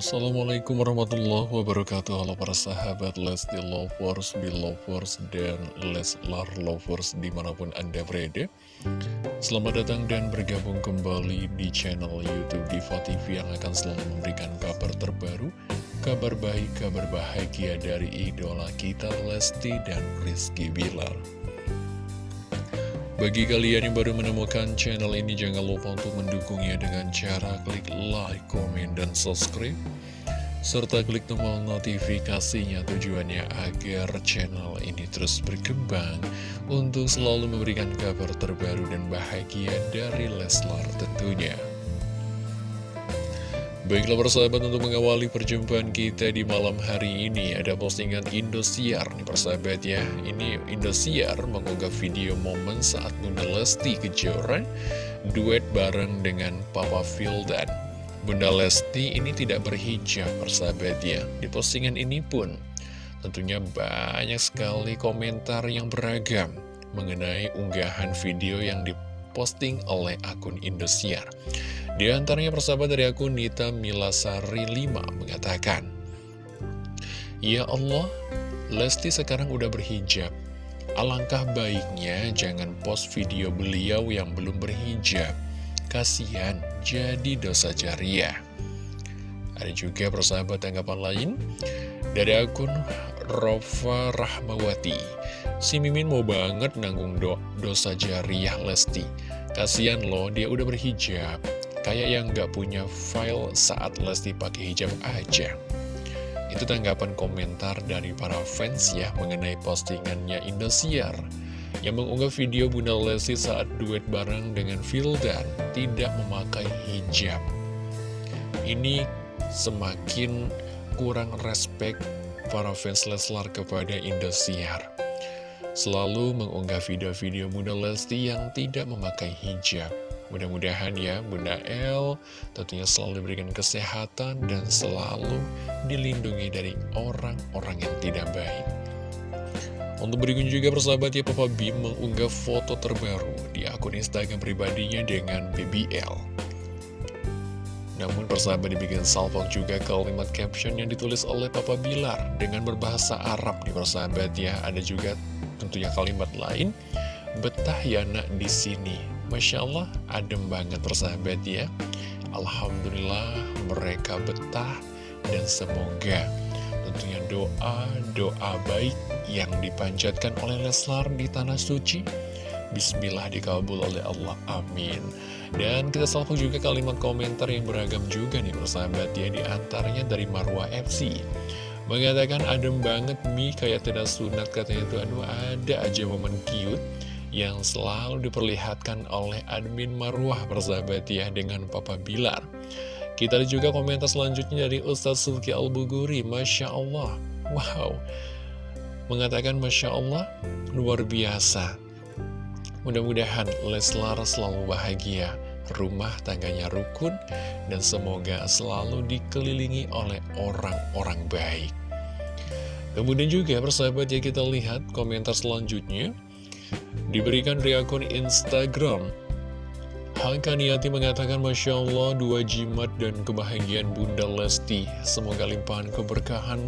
Assalamualaikum warahmatullahi wabarakatuh. Halo para sahabat Lesti Lovers, Belovers, dan Leslar Lovers di mana pun Anda berada. Selamat datang dan bergabung kembali di channel Youtube Diva TV yang akan selalu memberikan kabar terbaru Kabar baik, kabar bahagia dari idola kita Lesti dan Rizky Bilar bagi kalian yang baru menemukan channel ini, jangan lupa untuk mendukungnya dengan cara klik like, komen, dan subscribe. Serta klik tombol notifikasinya tujuannya agar channel ini terus berkembang untuk selalu memberikan kabar terbaru dan bahagia dari Leslar tentunya. Baiklah persahabat untuk mengawali perjumpaan kita di malam hari ini Ada postingan Indosiar nih persahabat ya. Ini Indosiar mengunggah video momen saat Bunda Lesti Kejora Duet bareng dengan Papa Fildan. Bunda Lesti ini tidak berhijab persahabat ya. Di postingan ini pun tentunya banyak sekali komentar yang beragam Mengenai unggahan video yang diposting oleh akun Indosiar di antaranya persahabat dari akun Nita Milasari 5 mengatakan, Ya Allah, Lesti sekarang udah berhijab. Alangkah baiknya jangan post video beliau yang belum berhijab. Kasihan, jadi dosa jariah. Ada juga persahabat tanggapan lain dari akun Rova Rahmawati. Si Mimin mau banget nanggung do dosa jariah Lesti. Kasihan loh, dia udah berhijab. Kayak yang gak punya file saat Lesti pakai hijab aja. Itu tanggapan komentar dari para fans ya mengenai postingannya Indosiar yang mengunggah video Bunda Lesti saat duet bareng dengan Vildan tidak memakai hijab. Ini semakin kurang respect para fans Leslar kepada Indosiar. Selalu mengunggah video-video Bunda Lesti yang tidak memakai hijab. Mudah-mudahan ya Bunda El tentunya selalu diberikan kesehatan dan selalu dilindungi dari orang-orang yang tidak baik. Untuk berikutnya juga persahabat ya Papa B mengunggah foto terbaru di akun Instagram pribadinya dengan BBL. Namun persahabat dibikin salvok juga kalimat caption yang ditulis oleh Papa Bilar dengan berbahasa Arab nih persahabat ya. Ada juga tentunya kalimat lain, betah ya nak di sini Masya Allah, adem banget persahabat ya. Alhamdulillah mereka betah dan semoga tentunya doa-doa baik yang dipanjatkan oleh Leslar di Tanah Suci Bismillah dikabul oleh Allah, amin. Dan kita salvo juga kalimat komentar yang beragam juga nih persahabat ya Di antaranya dari Marwa FC Mengatakan adem banget Mi kayak tidak sunat katanya itu Aduh ada aja momen cute yang selalu diperlihatkan oleh admin Marwah persahabat ya dengan Papa Bilar. Kita lihat juga komentar selanjutnya dari Ustaz Sulki Al-Buguri, Masya Allah, wow, mengatakan Masya Allah, luar biasa. Mudah-mudahan Leslar selalu bahagia, rumah tangganya rukun, dan semoga selalu dikelilingi oleh orang-orang baik. Kemudian juga persahabat ya kita lihat komentar selanjutnya Diberikan dari akun Instagram. Hakaniati mengatakan Masya Allah dua jimat dan kebahagiaan Bunda Lesti. Semoga limpahan keberkahan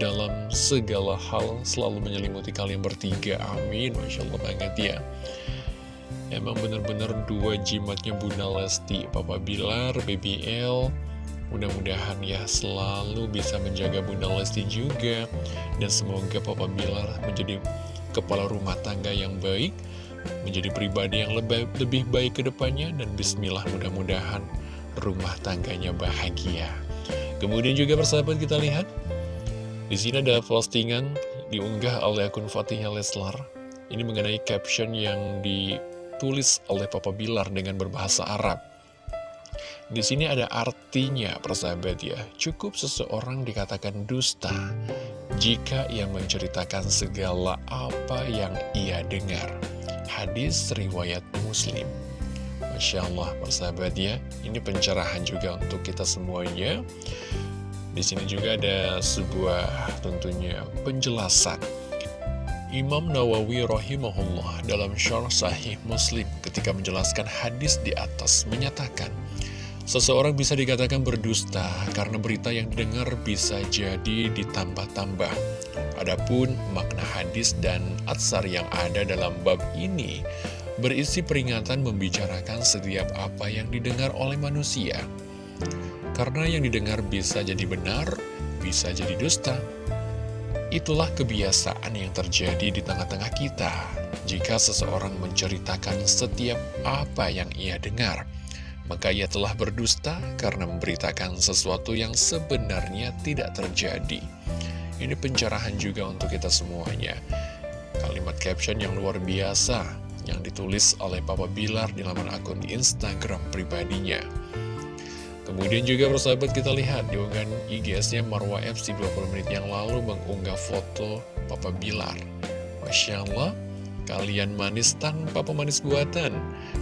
dalam segala hal selalu menyelimuti kalian bertiga. Amin. Masya Allah banget ya. Emang benar-benar dua jimatnya Bunda Lesti. Papa Bilar, BBL Mudah-mudahan ya selalu bisa menjaga Bunda Lesti juga. Dan semoga Papa Bilar menjadi kepala rumah tangga yang baik, menjadi pribadi yang lebih, lebih baik ke depannya, dan bismillah mudah-mudahan rumah tangganya bahagia. Kemudian juga persahabat kita lihat, di sini ada postingan diunggah oleh akun Fatihah Leslar. Ini mengenai caption yang ditulis oleh Papa Bilar dengan berbahasa Arab. Di sini ada artinya, persahabat ya. Cukup seseorang dikatakan dusta jika ia menceritakan segala apa yang ia dengar. Hadis riwayat Muslim. Masya Allah, persahabat ya. Ini pencerahan juga untuk kita semuanya. Di sini juga ada sebuah tentunya penjelasan. Imam Nawawi rahimahullah dalam syarah sahih Muslim ketika menjelaskan hadis di atas menyatakan Seseorang bisa dikatakan berdusta karena berita yang didengar bisa jadi ditambah-tambah. Adapun makna hadis dan atsar yang ada dalam bab ini berisi peringatan membicarakan setiap apa yang didengar oleh manusia. Karena yang didengar bisa jadi benar, bisa jadi dusta. Itulah kebiasaan yang terjadi di tengah-tengah kita jika seseorang menceritakan setiap apa yang ia dengar maka ia telah berdusta karena memberitakan sesuatu yang sebenarnya tidak terjadi. Ini pencerahan juga untuk kita semuanya. Kalimat caption yang luar biasa yang ditulis oleh Papa Bilar di laman akun Instagram pribadinya. Kemudian juga persahabat kita lihat di unggahan IGS-nya Marwa FC 20 menit yang lalu mengunggah foto Papa Bilar. Masya Allah, Kalian manis tanpa pemanis buatan.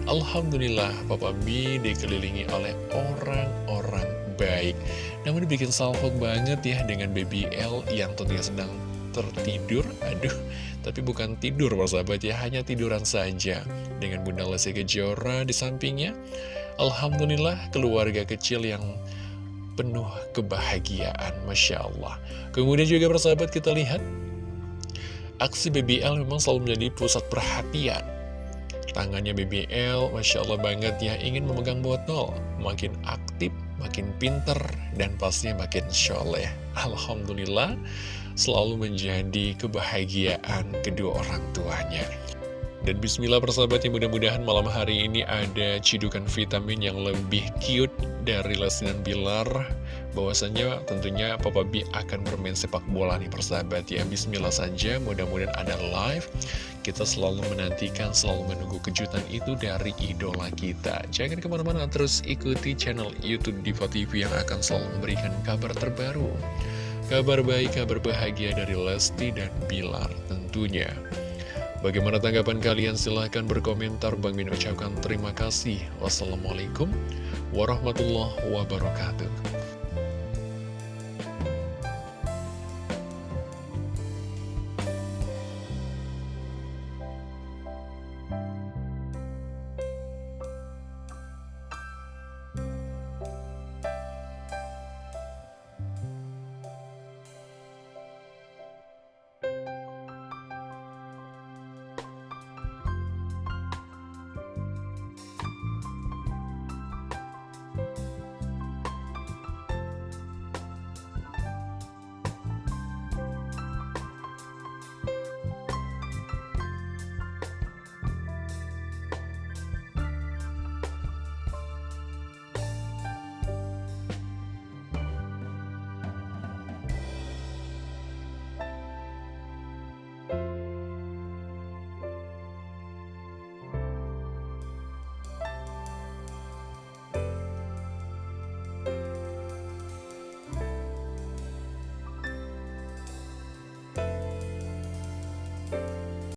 Alhamdulillah Papa B dikelilingi oleh orang-orang baik. Namun dibikin salfok banget ya dengan baby L yang tentunya sedang tertidur. Aduh, tapi bukan tidur persahabat ya Hanya tiduran saja. Dengan Bunda Lesti Kejora di sampingnya Alhamdulillah keluarga kecil yang penuh kebahagiaan Masya Allah. Kemudian juga persahabat kita lihat Aksi BBL memang selalu menjadi pusat perhatian. Tangannya BBL, Masya Allah banget ya, ingin memegang botol. Makin aktif, makin pinter, dan pastinya makin soleh. Alhamdulillah, selalu menjadi kebahagiaan kedua orang tuanya. Dan bismillah persahabatnya mudah-mudahan malam hari ini ada cidukan vitamin yang lebih cute dari Lesinan Bilar bahwasannya tentunya Papa B akan bermain sepak bola nih persahabat ya Bismillah saja mudah-mudahan ada live kita selalu menantikan selalu menunggu kejutan itu dari idola kita jangan ke mana-mana terus ikuti channel Youtube Diva TV yang akan selalu memberikan kabar terbaru kabar baik kabar bahagia dari Lesti dan Bilar tentunya Bagaimana tanggapan kalian? Silahkan berkomentar. Bang Min ucapkan terima kasih. Wassalamualaikum warahmatullahi wabarakatuh.